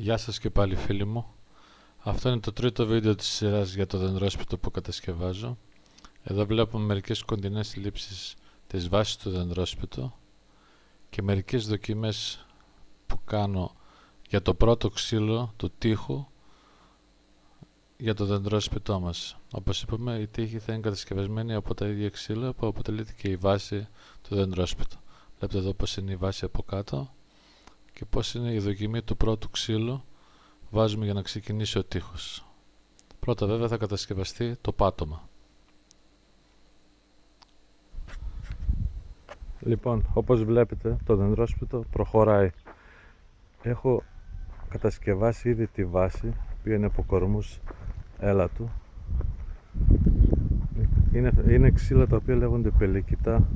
Γεια σας και πάλι φίλοι μου. Αυτό είναι το τρίτο βίντεο της σειράς για το δεντρόσπιτο που κατασκευάζω. Εδώ βλέπουμε μερικές κοντινές λήψεις της βάσης του δεντρόσπιτου και μερικές δοκιμές που κάνω για το πρώτο ξύλο του τείχου για το δεντρόσπιτό μας. Όπως είπαμε η τείχη θα είναι κατασκευασμένη από τα ίδια ξύλα που αποτελείται και η βάση του δεντρόσπιτου. Βλέπετε εδώ πως είναι η βάση από κάτω και πώς είναι η δοκιμή του πρώτου ξύλου βάζουμε για να ξεκινήσει ο τείχος. Πρώτα βέβαια θα κατασκευαστεί το πάτωμα. Λοιπόν, όπως βλέπετε το δεντρόσπιτο προχωράει. Έχω κατασκευάσει ήδη τη βάση που είναι από κορμούς έλατου. Είναι, είναι ξύλα τα οποία λέγονται πελικητά,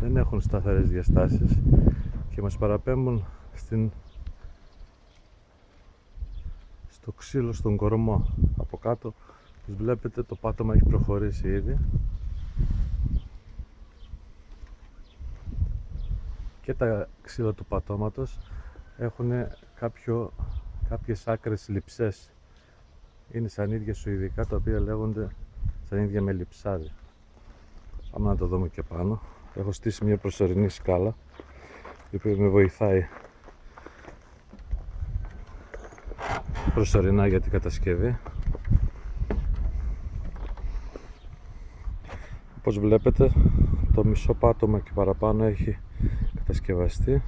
δεν έχουν σταθερές διαστάσεις και μας παραπέμπουν στην, στο ξύλο στον κορμό από κάτω. Όπως βλέπετε το πάτωμα έχει προχωρήσει ήδη. Και τα ξύλα του πατώματος έχουν κάποιο, κάποιες άκρες λειψές είναι σαν ίδια σουηδικά τα οποία λέγονται σαν ίδια με λειψάδι πάμε να το δούμε και πάνω. Έχω στήσει μια προσωρινή σκάλα η οποία με βοηθάει προσωρινά για την κατασκευή. Όπως βλέπετε το μισό πάτωμα και παραπάνω έχει κατασκευαστεί.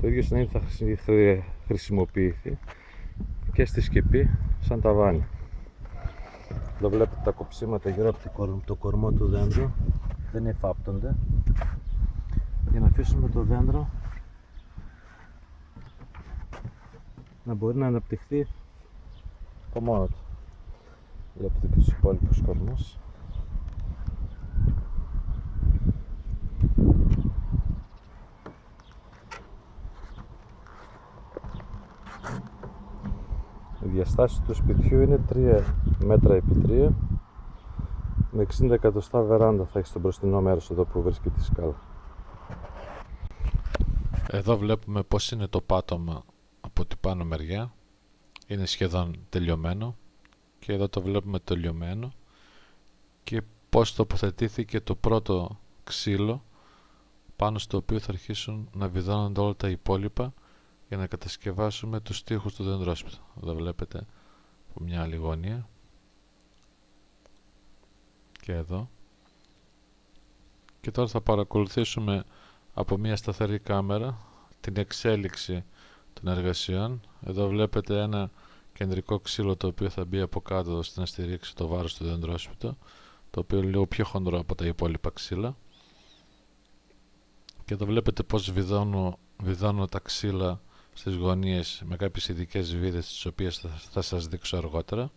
Το ίδιο συνέχεια θα χρησιμοποιηθεί και στη σκεπή σαν ταβάνι εδώ βλέπετε τα κοψίματα γύρω από το κορμό του δέντρου. Δεν εφάπτονται για να αφήσουμε το δέντρο να μπορεί να αναπτυχθεί από μόνο του. Βλέπετε και τους υπόλοιπους κορμούς. Η διαστάση του σπιτιού είναι 3 μέτρα επί 3 με 60 εκατοστά βεράντα θα έχεις στο μπροστινό μέρος εδώ που βρίσκεται η σκάλα. Εδώ βλέπουμε πως είναι το πάτωμα από την πάνω μεριά. Είναι σχεδόν τελειωμένο και εδώ το βλέπουμε τελειωμένο. Και πως τοποθετήθηκε το πρώτο ξύλο πάνω στο οποίο θα αρχίσουν να βιδώνονται όλα τα υπόλοιπα για να κατασκευάσουμε τους τοίχους του δεντρόσπιτου. Εδώ βλέπετε από μια άλλη γωνία. Και εδώ. Και τώρα θα παρακολουθήσουμε από μια σταθερή κάμερα την εξέλιξη των εργασιών. Εδώ βλέπετε ένα κεντρικό ξύλο το οποίο θα μπει από κάτω ώστε να στηρίξει το βάρος του δεντρόσπιτο το οποίο είναι λίγο πιο χοντρό από τα υπόλοιπα ξύλα. Και εδώ βλέπετε πως βιδώνω, βιδώνω τα ξύλα στις γωνίες με κάποιες ειδικές βίδες τις οποίες θα, θα σας δείξω αργότερα.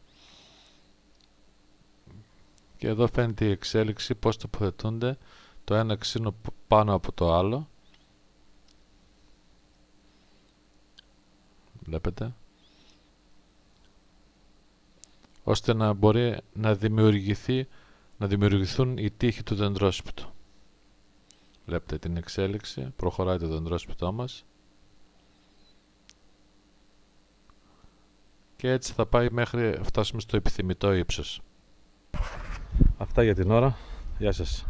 Και εδώ φαίνεται η εξέλιξη πως τοποθετούνται το ένα ξύλο πάνω από το άλλο βλέπετε ώστε να μπορεί να δημιουργηθεί να δημιουργηθούν οι τείχοι του δεντρόσπιτου. Βλέπετε την εξέλιξη προχωράει το δεντρόσπιτό μας. Και έτσι θα πάει μέχρι φτάσουμε στο επιθυμητό ύψος. Αυτά για την ώρα. Γεια σας